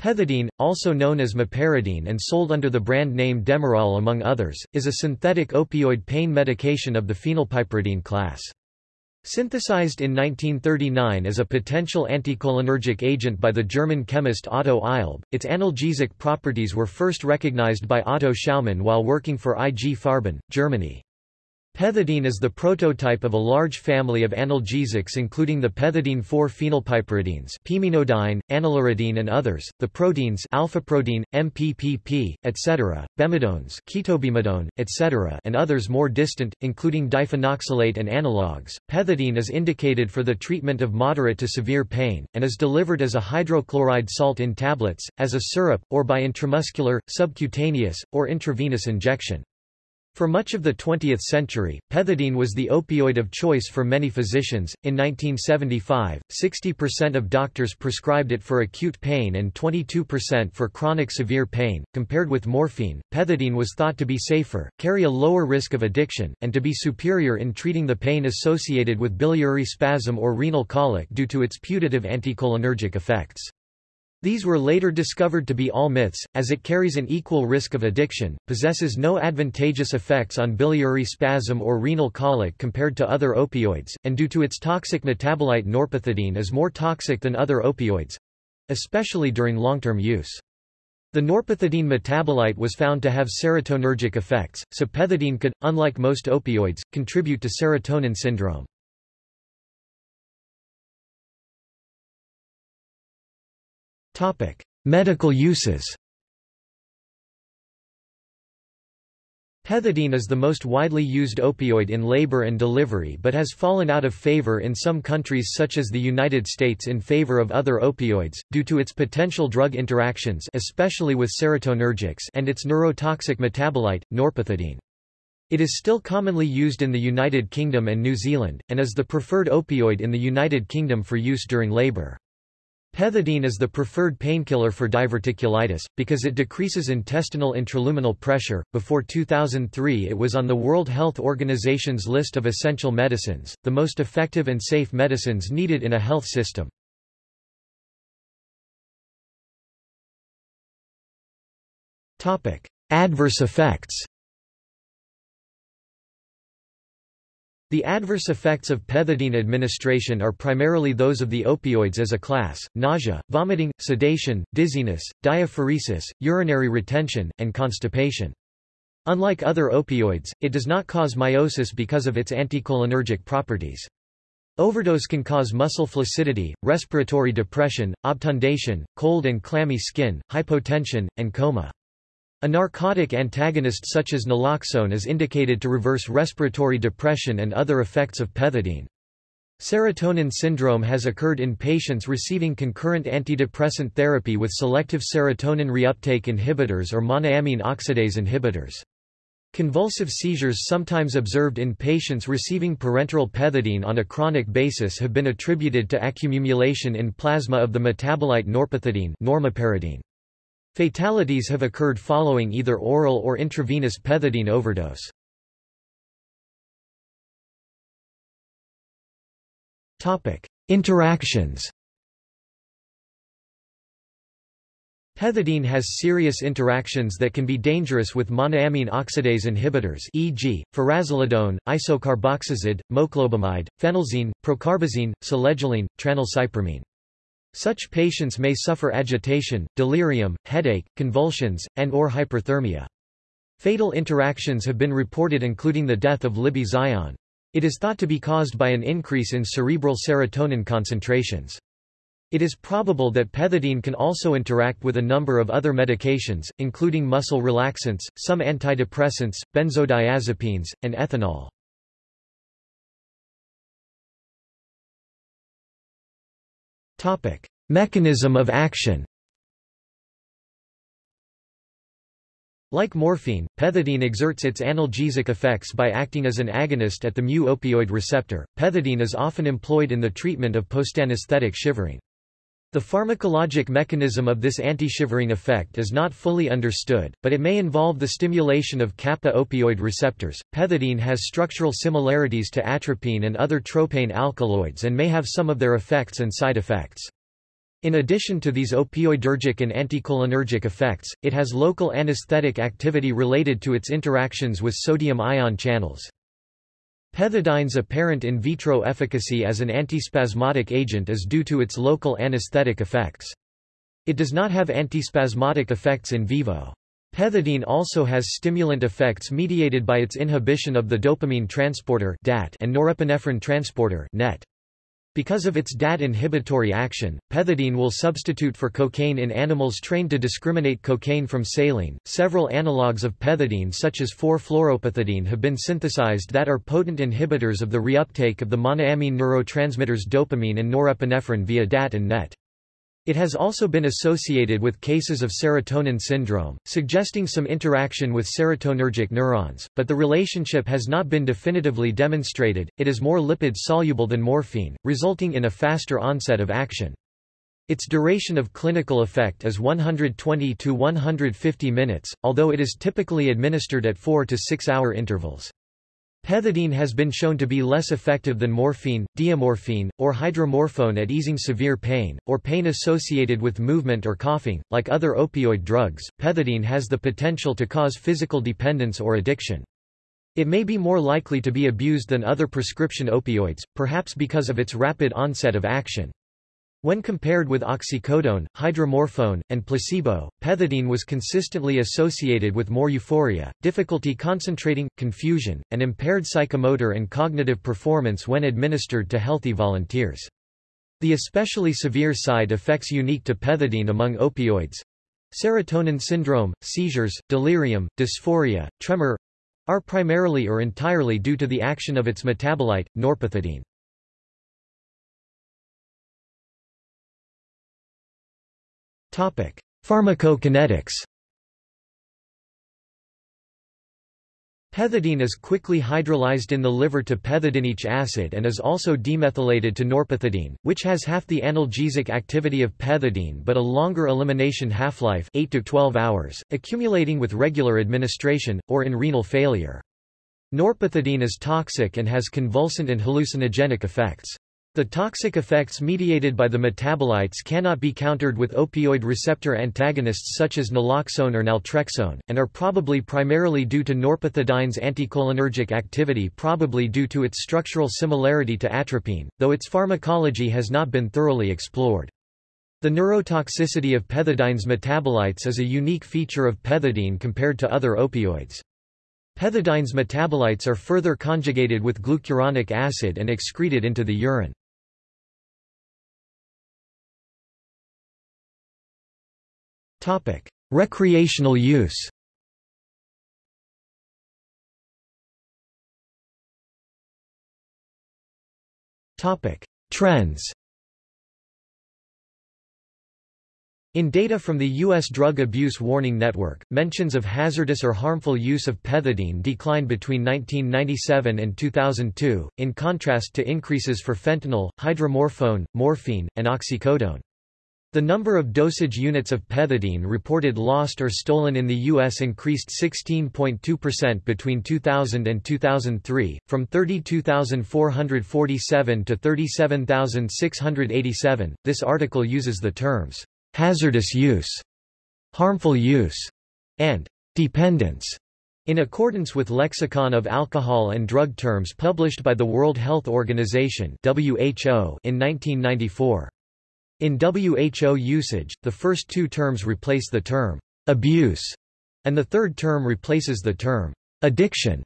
Pethidine, also known as meperidine and sold under the brand name Demerol among others, is a synthetic opioid pain medication of the phenylpiperidine class. Synthesized in 1939 as a potential anticholinergic agent by the German chemist Otto Eilb, its analgesic properties were first recognized by Otto Schaumann while working for IG Farben, Germany. Pethidine is the prototype of a large family of analgesics including the pethidine 4-phenylpiperidines pimenodyne, anyliridine and others, the proteins alpha-protein, MPPP, etc., bemidones ketobemidone, etc. and others more distant, including diphenoxylate and analogues. Pethidine is indicated for the treatment of moderate to severe pain, and is delivered as a hydrochloride salt in tablets, as a syrup, or by intramuscular, subcutaneous, or intravenous injection. For much of the 20th century, pethidine was the opioid of choice for many physicians. In 1975, 60% of doctors prescribed it for acute pain and 22% for chronic severe pain. Compared with morphine, pethidine was thought to be safer, carry a lower risk of addiction, and to be superior in treating the pain associated with biliary spasm or renal colic due to its putative anticholinergic effects. These were later discovered to be all myths, as it carries an equal risk of addiction, possesses no advantageous effects on biliary spasm or renal colic compared to other opioids, and due to its toxic metabolite norpethidine is more toxic than other opioids—especially during long-term use. The norpethidine metabolite was found to have serotonergic effects, so pethidine could, unlike most opioids, contribute to serotonin syndrome. Medical uses Pethidine is the most widely used opioid in labor and delivery but has fallen out of favor in some countries such as the United States in favor of other opioids, due to its potential drug interactions especially with serotonergics and its neurotoxic metabolite, norpethidine. It is still commonly used in the United Kingdom and New Zealand, and is the preferred opioid in the United Kingdom for use during labor. Pethidine is the preferred painkiller for diverticulitis, because it decreases intestinal intraluminal pressure. Before 2003, it was on the World Health Organization's list of essential medicines, the most effective and safe medicines needed in a health system. Adverse effects The adverse effects of pethidine administration are primarily those of the opioids as a class, nausea, vomiting, sedation, dizziness, diaphoresis, urinary retention, and constipation. Unlike other opioids, it does not cause meiosis because of its anticholinergic properties. Overdose can cause muscle flaccidity, respiratory depression, obtundation, cold and clammy skin, hypotension, and coma. A narcotic antagonist such as naloxone is indicated to reverse respiratory depression and other effects of pethidine. Serotonin syndrome has occurred in patients receiving concurrent antidepressant therapy with selective serotonin reuptake inhibitors or monoamine oxidase inhibitors. Convulsive seizures sometimes observed in patients receiving parenteral pethidine on a chronic basis have been attributed to accumulation in plasma of the metabolite norpethidine normoperidine. Fatalities have occurred following either oral or intravenous pethidine overdose. Interactions Pethidine has serious interactions that can be dangerous with monoamine oxidase inhibitors e.g., furazolidone, isocarboxazid, moclobemide, phenelzine, procarbazine, selegiline, tranylcypromine. Such patients may suffer agitation, delirium, headache, convulsions, and or hyperthermia. Fatal interactions have been reported including the death of Libby Zion. It is thought to be caused by an increase in cerebral serotonin concentrations. It is probable that pethidine can also interact with a number of other medications, including muscle relaxants, some antidepressants, benzodiazepines, and ethanol. Topic: Mechanism of action. Like morphine, pethidine exerts its analgesic effects by acting as an agonist at the mu-opioid receptor. Pethidine is often employed in the treatment of postanesthetic shivering. The pharmacologic mechanism of this anti-shivering effect is not fully understood, but it may involve the stimulation of kappa opioid receptors. Pethidine has structural similarities to atropine and other tropane alkaloids and may have some of their effects and side effects. In addition to these opioidergic and anticholinergic effects, it has local anesthetic activity related to its interactions with sodium ion channels. Pethidines' apparent in vitro efficacy as an antispasmodic agent is due to its local anesthetic effects. It does not have antispasmodic effects in vivo. Pethidine also has stimulant effects mediated by its inhibition of the dopamine transporter and norepinephrine transporter NET. Because of its DAT inhibitory action, pethidine will substitute for cocaine in animals trained to discriminate cocaine from saline. Several analogues of pethidine such as 4-fluoropethidine have been synthesized that are potent inhibitors of the reuptake of the monoamine neurotransmitters dopamine and norepinephrine via DAT and NET. It has also been associated with cases of serotonin syndrome, suggesting some interaction with serotonergic neurons, but the relationship has not been definitively demonstrated. It is more lipid soluble than morphine, resulting in a faster onset of action. Its duration of clinical effect is 120 to 150 minutes, although it is typically administered at 4 to 6 hour intervals. Pethidine has been shown to be less effective than morphine, diamorphine, or hydromorphone at easing severe pain, or pain associated with movement or coughing. Like other opioid drugs, pethidine has the potential to cause physical dependence or addiction. It may be more likely to be abused than other prescription opioids, perhaps because of its rapid onset of action. When compared with oxycodone, hydromorphone, and placebo, pethidine was consistently associated with more euphoria, difficulty concentrating, confusion, and impaired psychomotor and cognitive performance when administered to healthy volunteers. The especially severe side effects unique to pethidine among opioids—serotonin syndrome, seizures, delirium, dysphoria, tremor—are primarily or entirely due to the action of its metabolite, norpethidine. Pharmacokinetics Pethidine is quickly hydrolyzed in the liver to pethidinic acid and is also demethylated to norpethidine, which has half the analgesic activity of pethidine but a longer elimination half-life 8 to 12 hours, accumulating with regular administration, or in renal failure. Norpethidine is toxic and has convulsant and hallucinogenic effects. The toxic effects mediated by the metabolites cannot be countered with opioid receptor antagonists such as naloxone or naltrexone, and are probably primarily due to norpethidine's anticholinergic activity probably due to its structural similarity to atropine, though its pharmacology has not been thoroughly explored. The neurotoxicity of pethidine's metabolites is a unique feature of pethidine compared to other opioids. Pethidine's metabolites are further conjugated with glucuronic acid and excreted into the urine. Topic: Recreational use. Topic: Trends. In data from the U.S. Drug Abuse Warning Network, mentions of hazardous or harmful use of pethidine declined between 1997 and 2002, in contrast to increases for fentanyl, hydromorphone, morphine, and oxycodone. The number of dosage units of pethidine reported lost or stolen in the U.S. increased 16.2% between 2000 and 2003, from 32,447 to 37,687. This article uses the terms hazardous use, harmful use, and dependence in accordance with Lexicon of Alcohol and Drug Terms published by the World Health Organization in 1994. In WHO usage, the first two terms replace the term abuse, and the third term replaces the term addiction.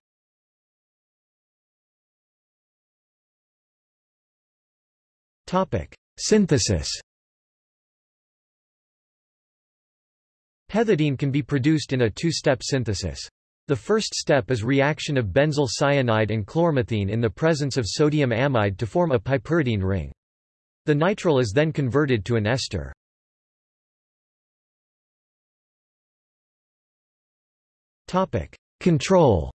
Topic: Synthesis. Pethidine can be produced in a two-step synthesis. The first step is reaction of benzyl cyanide and chlormethine in the presence of sodium amide to form a piperidine ring. The nitrile is then converted to an ester. Control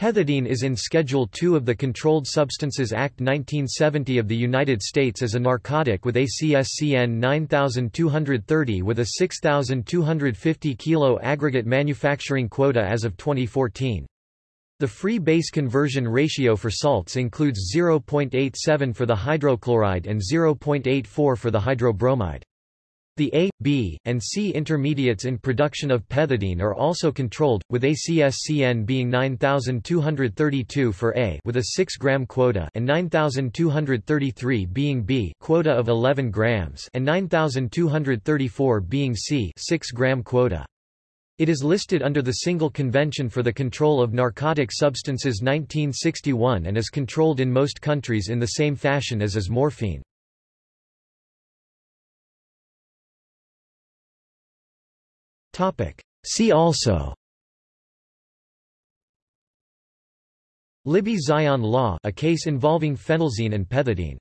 Pethidine is in Schedule II of the Controlled Substances Act 1970 of the United States as a narcotic with ACSCN 9230 with a 6,250 kilo aggregate manufacturing quota as of 2014. The free base conversion ratio for salts includes 0.87 for the hydrochloride and 0.84 for the hydrobromide. The A, B, and C intermediates in production of pethidine are also controlled, with ACSCN being 9232 for A with a 6 gram quota and 9233 being B quota of 11 grams and 9234 being C 6 gram quota. It is listed under the Single Convention for the Control of Narcotic Substances 1961 and is controlled in most countries in the same fashion as is morphine. See also. Libby-Zion law a case involving phenelzine and pethidine